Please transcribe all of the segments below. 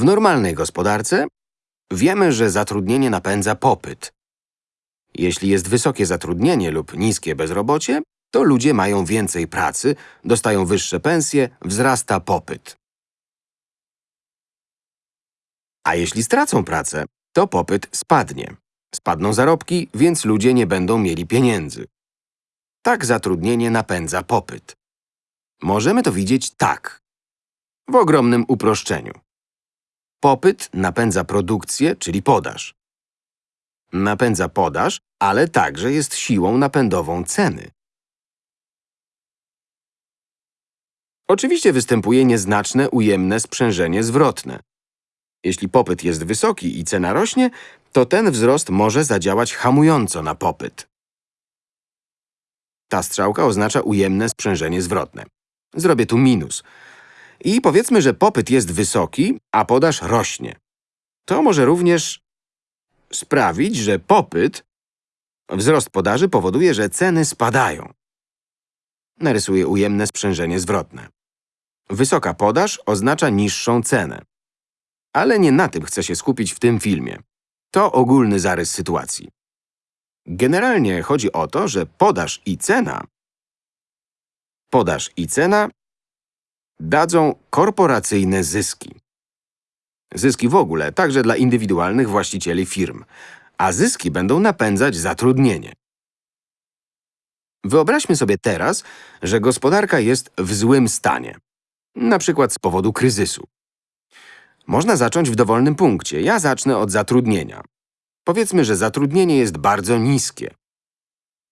W normalnej gospodarce wiemy, że zatrudnienie napędza popyt. Jeśli jest wysokie zatrudnienie lub niskie bezrobocie, to ludzie mają więcej pracy, dostają wyższe pensje, wzrasta popyt. A jeśli stracą pracę, to popyt spadnie. Spadną zarobki, więc ludzie nie będą mieli pieniędzy. Tak zatrudnienie napędza popyt. Możemy to widzieć tak. W ogromnym uproszczeniu. Popyt napędza produkcję, czyli podaż. Napędza podaż, ale także jest siłą napędową ceny. Oczywiście występuje nieznaczne ujemne sprzężenie zwrotne. Jeśli popyt jest wysoki i cena rośnie, to ten wzrost może zadziałać hamująco na popyt. Ta strzałka oznacza ujemne sprzężenie zwrotne. Zrobię tu minus. I powiedzmy, że popyt jest wysoki, a podaż rośnie. To może również sprawić, że popyt, wzrost podaży powoduje, że ceny spadają. Narysuję ujemne sprzężenie zwrotne. Wysoka podaż oznacza niższą cenę. Ale nie na tym chcę się skupić w tym filmie. To ogólny zarys sytuacji. Generalnie chodzi o to, że podaż i cena podaż i cena dadzą korporacyjne zyski. Zyski w ogóle, także dla indywidualnych właścicieli firm. A zyski będą napędzać zatrudnienie. Wyobraźmy sobie teraz, że gospodarka jest w złym stanie. Na przykład z powodu kryzysu. Można zacząć w dowolnym punkcie. Ja zacznę od zatrudnienia. Powiedzmy, że zatrudnienie jest bardzo niskie.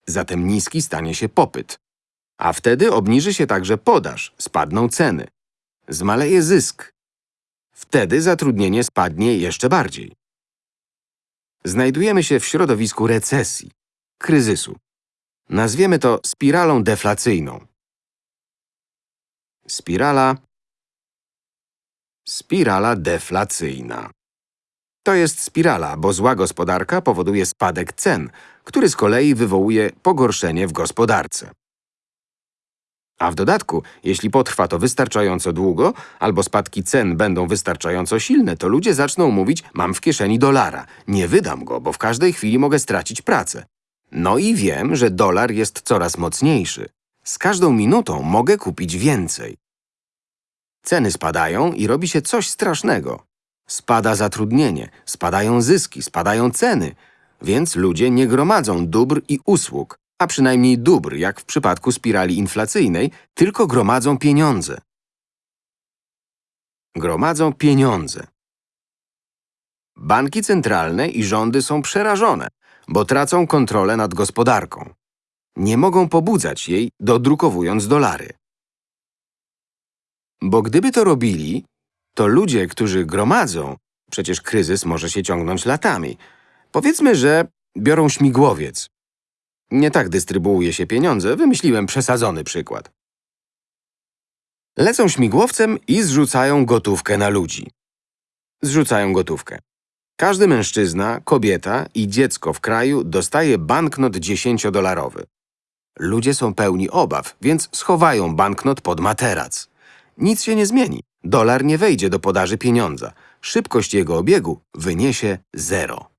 Zatem niski stanie się popyt. A wtedy obniży się także podaż, spadną ceny. Zmaleje zysk. Wtedy zatrudnienie spadnie jeszcze bardziej. Znajdujemy się w środowisku recesji, kryzysu. Nazwiemy to spiralą deflacyjną. Spirala Spirala deflacyjna. To jest spirala, bo zła gospodarka powoduje spadek cen, który z kolei wywołuje pogorszenie w gospodarce. A w dodatku, jeśli potrwa to wystarczająco długo, albo spadki cen będą wystarczająco silne, to ludzie zaczną mówić, mam w kieszeni dolara, nie wydam go, bo w każdej chwili mogę stracić pracę. No i wiem, że dolar jest coraz mocniejszy. Z każdą minutą mogę kupić więcej. Ceny spadają i robi się coś strasznego. Spada zatrudnienie, spadają zyski, spadają ceny, więc ludzie nie gromadzą dóbr i usług, a przynajmniej dóbr, jak w przypadku spirali inflacyjnej, tylko gromadzą pieniądze. Gromadzą pieniądze. Banki centralne i rządy są przerażone, bo tracą kontrolę nad gospodarką. Nie mogą pobudzać jej, dodrukowując dolary. Bo gdyby to robili, to ludzie, którzy gromadzą, przecież kryzys może się ciągnąć latami. Powiedzmy, że biorą śmigłowiec. Nie tak dystrybuuje się pieniądze, wymyśliłem przesadzony przykład. Lecą śmigłowcem i zrzucają gotówkę na ludzi. Zrzucają gotówkę. Każdy mężczyzna, kobieta i dziecko w kraju dostaje banknot 10-dolarowy. Ludzie są pełni obaw, więc schowają banknot pod materac. Nic się nie zmieni. Dolar nie wejdzie do podaży pieniądza. Szybkość jego obiegu wyniesie zero.